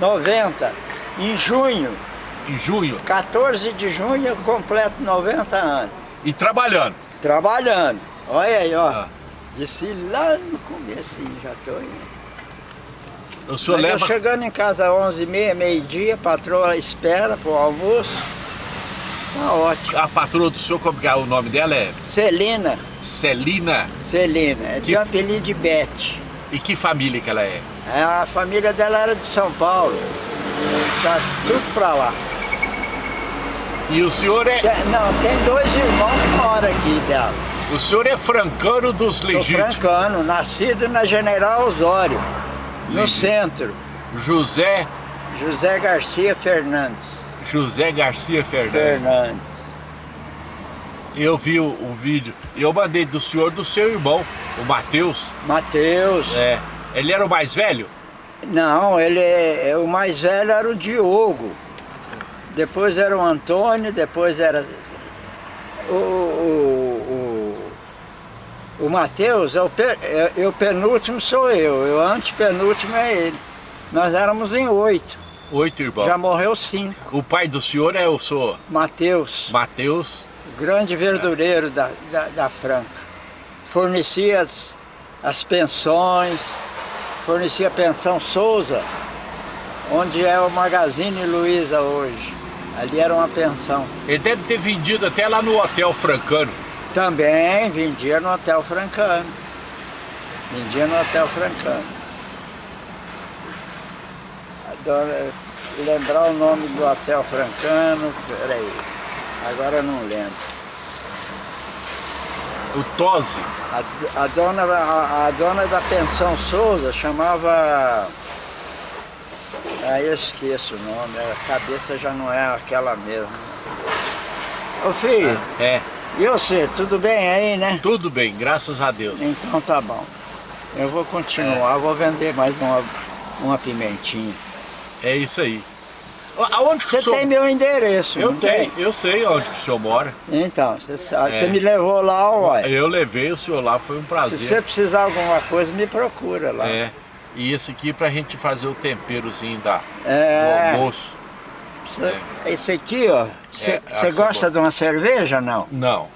90, em junho. Em junho? 14 de junho eu completo 90 anos. E trabalhando? Trabalhando. Olha aí, ó. Ah. Disse lá no começo, já tô indo. O senhor Mas eu leva... chegando em casa às 11h30, meio-dia, a patroa espera pro almoço. Tá ótimo. A patroa do senhor, como que é o nome dela? É Celina, Celina. Celina, é de Que- apelido de Bete. E que família que ela é? A família dela era de São Paulo. Tá tudo pra lá. E o senhor é... Tem- não, tem dois irmãos que moram aqui dela. O senhor é francano dos Sou legítimos. francano, nascido na General Osório, no Legítimo. centro. José... José Garcia Fernandes. José Garcia Fernandes. Fernandes. Eu vi o, o vídeo. Eu mandei do senhor do seu irmão, o Matheus. Mateus. É. Ele era o mais velho? Não, ele é, o mais velho era o Diogo. Depois era o Antônio, depois era o, o, o, o Matheus, é o, é- é o penúltimo sou eu, o antepenúltimo é ele. Nós éramos em oito, Oito irmãos. já morreu cinco. O pai do senhor é o senhor Mateus, Matheus. o grande verdureiro da, da, da Franca. Fornecia as, as pensões, fornecia a pensão Souza, onde é o Magazine Luiza hoje. Ali era uma pensão. Ele deve ter vendido até lá no Hotel Francano. Também vendia no Hotel Francano. Vendia no Hotel Francano. Adoro lembrar o nome do Hotel Francano, peraí, agora eu não lembro. O Tosi. A, a dona, a, a dona da pensão Souza chamava. Ah, eu esqueço o nome, a cabeça já não é aquela mesma. Ô filho, É. e você, tudo bem aí, né? Tudo bem, graças a Deus. Então tá bom. Eu vou continuar, vou vender mais uma, uma pimentinha. É isso aí. Aonde Você senhor... tem meu endereço, Eu não tem? tenho, eu sei onde que o senhor mora. Então, você É. me levou lá, uai. Eu levei o senhor lá, foi um Se prazer. você precisar de alguma coisa, me procura lá. É. E esse aqui pra gente fazer o temperozinho da, É. do almoço. Você- Esse aqui, ó, você É, a você gosta de uma cerveja, não? Não.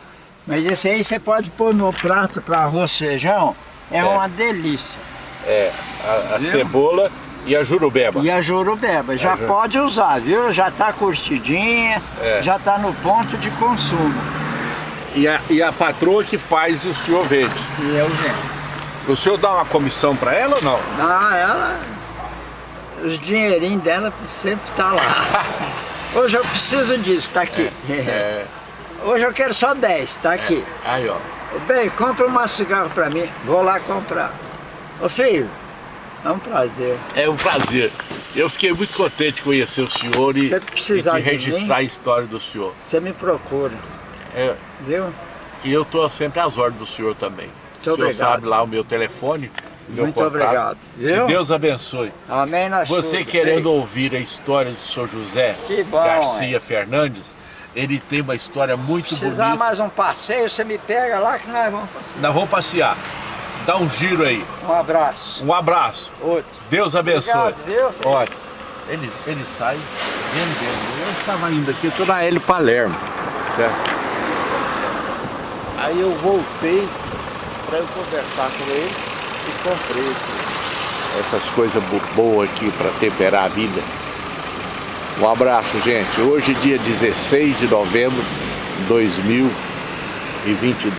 Mas esse aí você pode pôr no prato para arroz feijão, é, É. uma delícia. É, a, a cebola e a jurubeba. E a jurubeba, já ju- pode usar, viu? Já tá curtidinha, É. já tá no ponto de consumo. E a, e a patroa que faz o senhor vende. E eu vendo. O senhor dá uma comissão pra ela ou não? Ah, ela. Os dinheirinhos dela sempre tá lá. Hoje eu preciso disso, tá aqui. É. Hoje eu quero só 10, tá aqui. Aí, ó. Bem, compra uma cigarro pra mim. Vou lá comprar. Ô filho, é um prazer. É um prazer. Eu fiquei muito contente de conhecer o senhor e, Se e precisar registrar mim- a história do senhor. Você me procura, É, viu? e eu estou sempre às ordens do senhor também. o senhor obrigado. sabe lá o meu telefone, meu Muito contato. obrigado, viu? Que Deus abençoe. Amém nas Você tudo. querendo ouvir a história do senhor José Que bom, Garcia Fernandes, ele tem uma história muito Precisar bonita. mais um passeio, você me pega lá que nós vamos passear. Nós vamos passear. Dá um giro aí. Um abraço. Um abraço. Outro. Deus abençoe. Obrigado, viu, filho? Olha, ele, ele sai vendendo. Eu estava indo aqui, estou na Hélio Palermo. Certo? Aí eu voltei para eu conversar com ele e comprei essas coisas bo- boas aqui para temperar a vida. Um abraço, gente. Hoje, dia 16 de novembro de 2022.